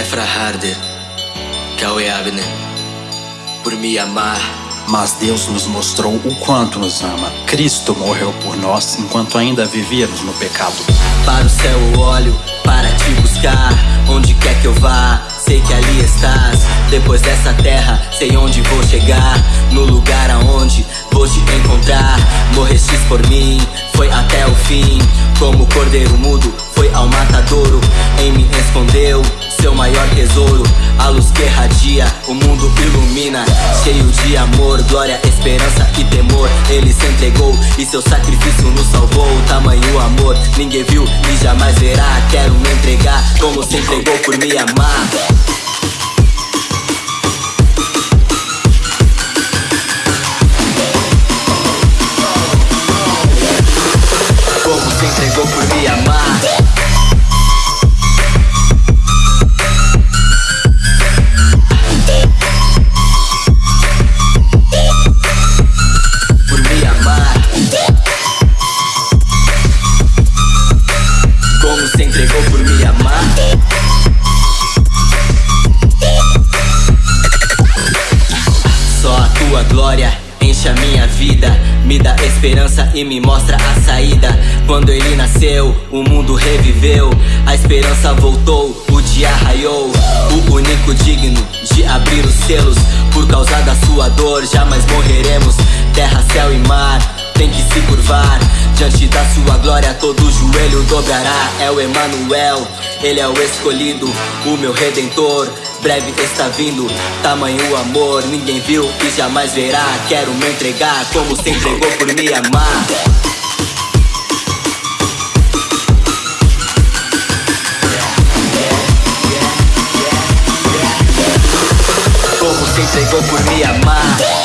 Efra Harder, Cauê Abner, por me amar. Mas Deus nos mostrou o quanto nos ama. Cristo morreu por nós enquanto ainda vivíamos no pecado. Para o céu eu olho, para te buscar, onde quer que eu vá. Sei que ali estás, depois dessa terra, sei onde vou chegar. No lugar aonde vou te encontrar. Morrestes por mim, foi até o fim. Como cordeiro mudo, foi ao matadouro. Em mim escondeu maior tesouro. A luz que irradia, o mundo ilumina. Cheio de amor, glória, esperança e temor. Ele se entregou e seu sacrifício nos salvou. Tamanho amor, ninguém viu e jamais verá. Quero me entregar como se entregou por me amar. Como se entregou por me amar. Enche a minha vida, me dá esperança e me mostra a saída. Quando ele nasceu, o mundo reviveu, a esperança voltou, o dia raiou. O único digno de abrir os selos, por causa da sua dor, jamais morreremos. Terra, céu e mar, tem que se curvar. Diante da sua glória, todo joelho dobrará. É o Emanuel, ele é o escolhido, o meu redentor. Breve está vindo, tamanho amor, ninguém viu e jamais verá. Quero me entregar como se entregou por me amar. Como se entregou por me amar.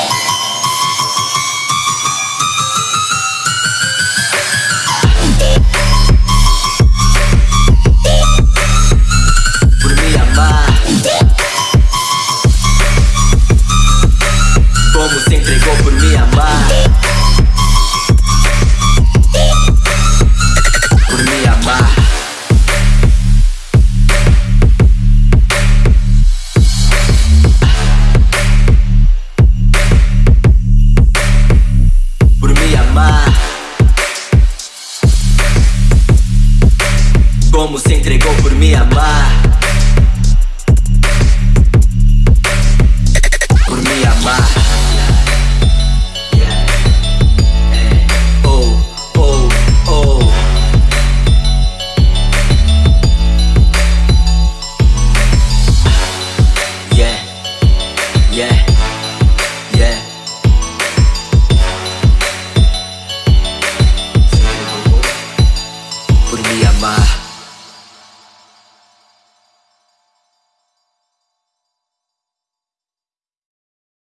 Cuiabá Por amar, Por Cuiabá Como se entregou por me amar.